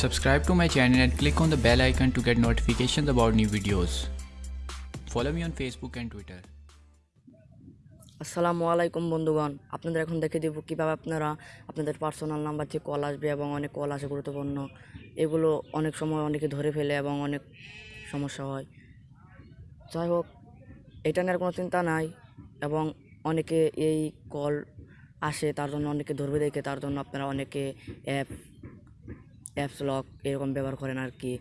Subscribe to my channel and click on the bell icon to get notifications about new videos. Follow me on Facebook and Twitter. আসসালামু আলাইকুম বন্ধুগণ আপনাদের এখন দেখে দেবো কীভাবে আপনারা আপনাদের পার্সোনাল নাম্বার থেকে কল আসবে এবং অনেক কল আসে গুরুত্বপূর্ণ এগুলো অনেক সময় অনেকে ধরে ফেলে এবং অনেক সমস্যা হয় যাই হোক, এটা নিয়ে কোনো চিন্তা নাই এবং অনেকে এই কল আসে, তার জন্য অনেকে ধরবে দেখে, তার জন্য আপনারা অনেকে অ্যাপ অ্যাপস লক এরকম ব্যবহার করেন আর কি।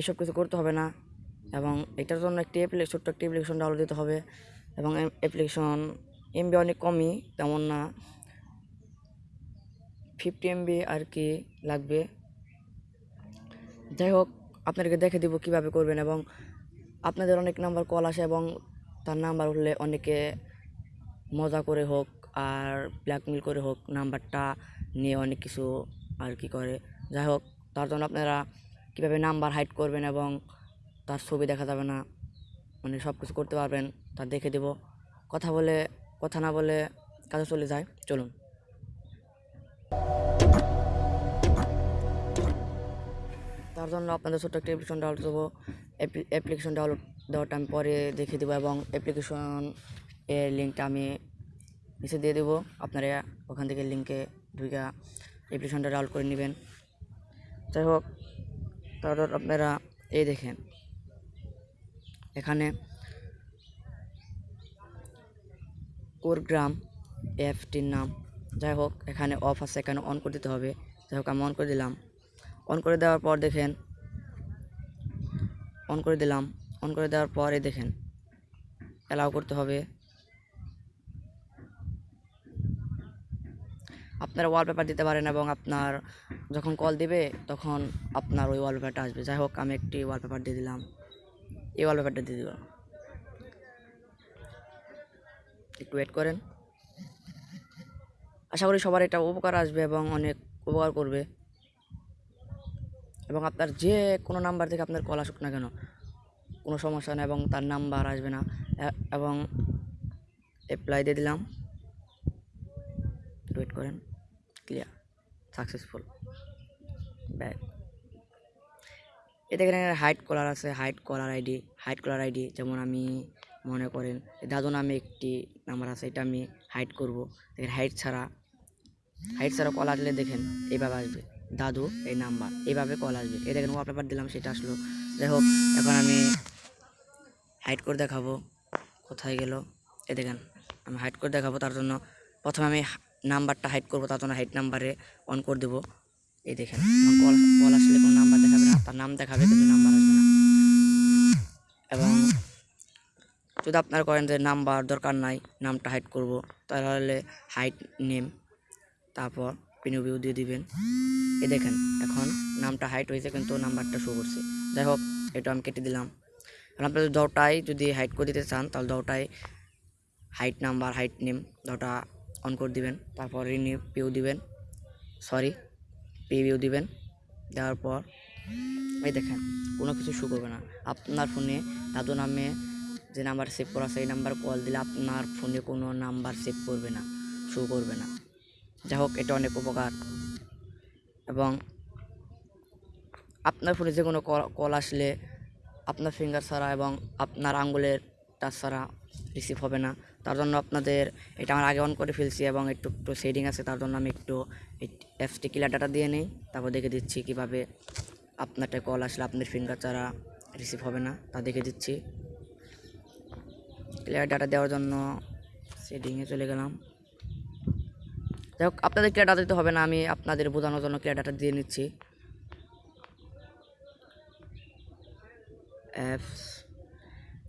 এসব কিছু করতে হবে না এবং এটার জন্য একটি অ্যাপ্লিকেশন ছোট্ট একটি অ্যাপ্লিকেশন ডাউনলোড দিতে হবে এবং অ্যাপ্লিকেশন এমবি অনেক কমই, তেমন না। ফিফটি এমবি আর কি লাগবে। যাই হোক, আপনাদেরকে দেখে দিব কীভাবে করবেন এবং আপনাদের অনেক নাম্বার কল আসে এবং তার নাম্বার উঠলে অনেকে মজা করে হোক আর ব্ল্যাকমেল করে হোক নাম্বারটা নিয়ে অনেক কিছু আর কি করে। যাই হোক, তার জন্য আপনারা কীভাবে নাম্বার হাইড করবেন এবং তার ছবি দেখা যাবে না মানে সব কিছু করতে পারবেন, তা দেখে দেব। কথা বলে, কথা না বলে কাজে চলে যায়, চলুন। তার জন্য আপনাদের ছোট্ট একটা অ্যাপ্লিকেশন ডাউনলোড দেবো অ্যাপ্লিকেশন ডাউনলোড দেওয়াটা আমি পরে দেখিয়ে দেবো এবং অ্যাপ্লিকেশন এর লিঙ্কটা আমি নিচে দিয়ে দেবো। আপনারা ওখান থেকে লিঙ্কে ঢুকে অ্যাপ্লিকেশনটা ডাউনলোড করে নেবেন। যাই হোক, তারপর আপনারা এই দেখেন, এখানে কোরগ্রাম অ্যাপটির নাম। যাই হোক, এখানে অফ আছে, এখানে অন করে দিতে হবে। যাই হোক, আমি অন করে দিলাম। অন করে দেওয়ার পর দেখেন অন করে দিলাম। অন করে দেওয়ার পর দেখেন অ্যালাউ করতে হবে। আপনারা ওয়ালপেপার দিতে পারেন এবং আপনার যখন কল দিবে, তখন আপনার ওই ওয়ালপেপারটা আসবে। যাই হোক, আমি একটি ওয়ালপেপার দিয়ে দিলাম। এই ওয়ালপেপারটা দিয়ে দিলাম। একটু ওয়েট করেন। আশা করি সবার এটা উপকার আসবে এবং অনেক উপকার করবে। এবং আপনার যে কোনো নাম্বার থেকে আপনার কল আসুক না কেন, কোনো সমস্যা নেই এবং তার নাম্বার আসবে না। এবং অ্যাপ্লাই দিয়ে দিলাম। ওয়েট করেন। ক্লিয়ার সাকসেসফুল ব্যাক এটা এখানে হাইট কলার আছে hide caller ID hide caller ID যেমন আমি মনে করেন দাদু নামে একটি নাম্বার আছে, এটা আমি হাইট করব। দেখেন হাইট ছাড়া হাইট ছাড়া কল আসলে দেখেন, এইভাবে আসবে। দাদু, এই নাম্বার এইভাবে কল আসবে। এই দেখেন ওয়ালপেপার দিলাম, সেটা আসলো। যাই হোক, এখন আমি হাইট করে দেখাবো, কোথায় গেল। এ দেখেন, আমি হাইট করে দেখাবো, তার জন্য প্রথমে আমি নাম্বারটা হাইট করব, তার হাইট নাম্বারে অন করে দেবো। এই দেখেন কল কল আসলে কোনো নাম্বার দেখাবে না, তার নাম দেখাবে, কিন্তু নাম্বার আসবে না। এবং যদি আপনারা করেন যে নাম্বার দরকার নাই, নামটা হাইড করব, তাহলে হাইট নেম তারপর পিনিউ দিয়ে দিবেন। এ দেখেন, এখন নামটা হাইট হয়েছে, কিন্তু নাম্বারটা শো করছে। যাই হোক, এটা আমি কেটে দিলাম। এখন আপনাদের দশটাই যদি হাইট করে দিতে চান, তাহলে দশটায় হাইট নাম্বার হাইট নেম দটা অন করে দিবেন, তারপর রিনিউ দিবেন সরি পিভিউ দিবেন, দেওয়ার পর, এই দেখেন, কোনো কিছু শো করবে না। আপনার ফোনে দাদু নামে যে নাম্বার সেভ করা এই নাম্বার কল দিলে আপনার ফোনে কোনো নাম্বার সেভ করবে না শো করবে না। যাই হোক, এটা অনেক উপকার। এবং আপনার ফোনে যে কোনো কল আসলে আপনার ফিঙ্গার ছাড়া এবং আপনার আঙ্গুলের টাচ ছাড়া রিসিভ হবে না। তার জন্য আপনাদের এটা আমার আগে অন করে ফেলছি এবং একটু একটু সেটিং আছে, তার জন্য আমি একটু অ্যাপসটি ক্লিয়ার ডাটা দিয়ে নিই। তারপর দেখে দিচ্ছি কীভাবে আপনারটা কল আসলে আপনার ফিঙ্গার ছাড়া রিসিভ হবে না, তা দেখে দিচ্ছি। ক্লিয়ার ডাটা দেওয়ার জন্য সেটিংয়ে চলে গেলাম। যাই হোক, আপনাদের ক্লিয়ার ডাটা দিতে হবে না, আমি আপনাদের বোঝানোর জন্য ক্লিয়ার ডাটা দিয়ে নিচ্ছি। অ্যাপস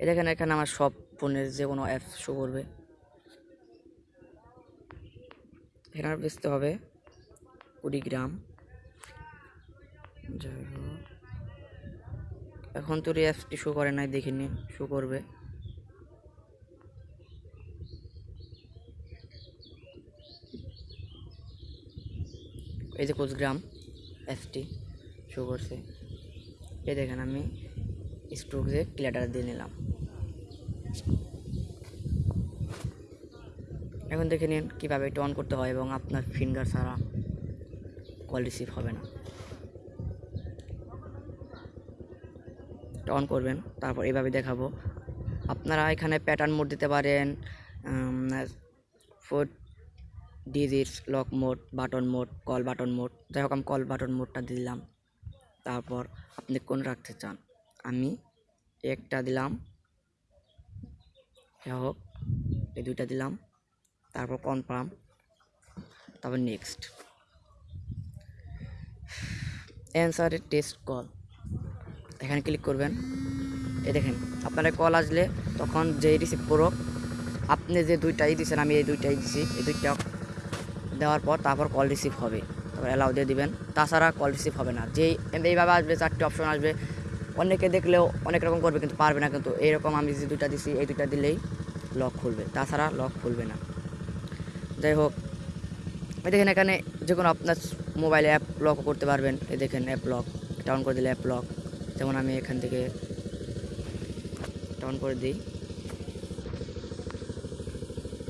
দেখেন, এখানে আমার সব ফোনের যে কোনো অ্যাপস শো করবে। এখানে বেচতে হবে কুড়িগ্রাম যাই হোক। এখন তো এই অ্যাপসটি শো করে নাই, দেখিনি, শো করবে। এই যে কোচগ্রাম অ্যাপসটি শো করছে। এই দেখেন আমি স্ট্রোকে ক্লিয়ার দিয়ে নিলাম। এখন দেখে নিন কীভাবে এটা অন করতে হয় এবং আপনার ফিঙ্গার ছাড়া কল রিসিভ হবে না। অন করবেন, তারপর এভাবে দেখাবো। আপনারা এখানে প্যাটার্ন মোড দিতে পারেন four digits lock mode button mode call button mode যাই হোক, আমি কল বাটন মোডটা দিলাম। তারপর আপনি কোন রাখতে চান? আমি একটা দিলাম। যাই হোক, এই দুইটা দিলাম। তারপর কনফার্ম তারপর নেক্সট অ্যান্সারের টেস্ট কল এখানে ক্লিক করবেন। এ দেখেন, আপনার কল আসলে তখন যে রিসিভ করো আপনি যে দুইটাই দিয়েছেন আমি এই দুইটাই দিছি, এই দুইটা দেওয়ার পর তারপর কল রিসিভ হবে। তারপর অ্যালাউ দিয়ে দিবেন। তাছাড়া কল রিসিভ হবে না। যেই, এইভাবে আসবে, চারটে অপশন আসবে। অনেকে দেখলেও অনেক রকম করবে, কিন্তু পারবে না। কিন্তু এইরকম আমি যে দুইটা দিছি, এই দুইটা দিলেই লক খুলবে। তাছাড়া লক খুলবে না। যাই হোক এই দেখেন এখানে যে কোনো আপনার মোবাইলে অ্যাপ লক করতে পারবেন, এই দেখেন অ্যাপ লক ডাউন করে দিলে অ্যাপ লক যেমন আমি এখান থেকে ডাউন করে দিই।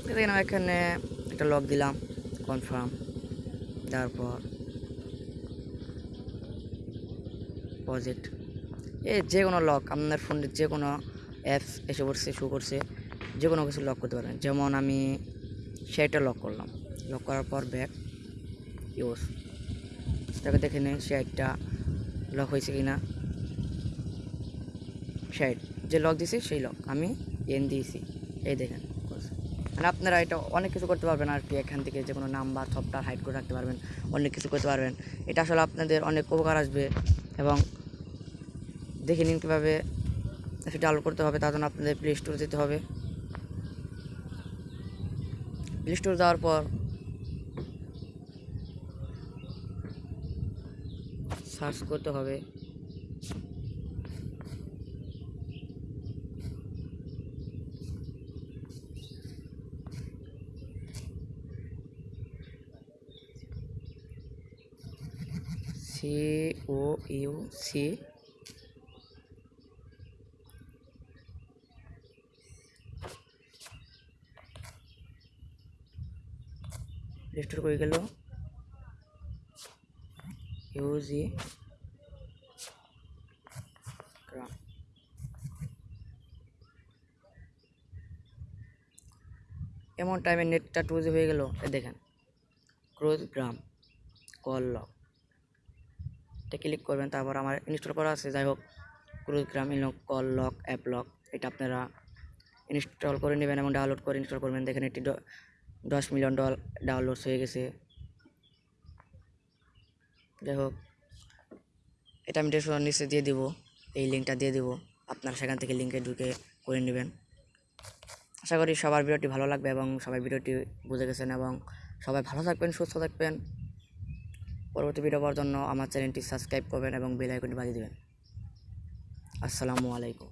দেখেন এখানে একটা লক দিলাম কনফার্ম তারপর পর প্রজেক্ট এই যে কোনো লক আপনার ফোনের যে কোনো অ্যাপস এসে পড়ছে শো করছে, যে কোনো কিছু লক করতে পারবেন। যেমন আমি সেটা লক করলাম। লক করার পর ব্যাক ইউজ তাকে দেখে নিন শেয়ারটা লক হয়েছে কি না শেয়ার যে লক দিয়েছি সেই লক আমি এন দিয়েছি। এই দেখেন মানে আপনারা এটা অনেক কিছু করতে পারবেন আর কি, এখান থেকে যে কোনো নাম্বার সফটওয়্যার হাইড করে রাখতে পারবেন, অনেক কিছু করতে পারবেন। এটা আসলে আপনাদের অনেক উপকার আসবে এবং দেখে নিন কীভাবে সেটা ডাউনলোড করতে হবে, তার জন্য আপনাদের প্লে স্টোর যেতে হবে। প্লে স্টোর যাওয়ার পর। সার্চ করতে হবে। C O U C restore করে গেল ইউজি এমন টাইমে নেটটা টু হয়ে গেল দেখেন। ক্রোজ গ্রাম কল লক এটা ক্লিক করবেন, তারপর আমার ইনস্টল করা আছে, যাই হোক ক্রুজ গ্রাম কল লক অ্যাপ লক এটা আপনারা ইনস্টল করে নেবেন এবং ডাউনলোড করে ইনস্টল করবেন। দেখেন এটি দশ মিলিয়ন ডল ডাউনলোড হয়ে গেছে। যাই হোক, এটা আমি ডেসক্রিপশন নিচে দিয়ে দিব, এই লিঙ্কটা দিয়ে দিব, আপনারা সেখান থেকে লিঙ্কে ঢুকে করে নেবেন। আশা করি সবার ভিডিওটি ভালো লাগবে এবং সবাই ভিডিওটি বুঝে গেছেন এবং সবাই ভালো থাকবেন, সুস্থ থাকবেন। পরবর্তী ভিডিও পাওয়ার জন্য আমার চ্যানেলটি সাবস্ক্রাইব করবেন এবং বেল আইকনটি বাজিয়ে দেবেন। আসসালামু আলাইকুম।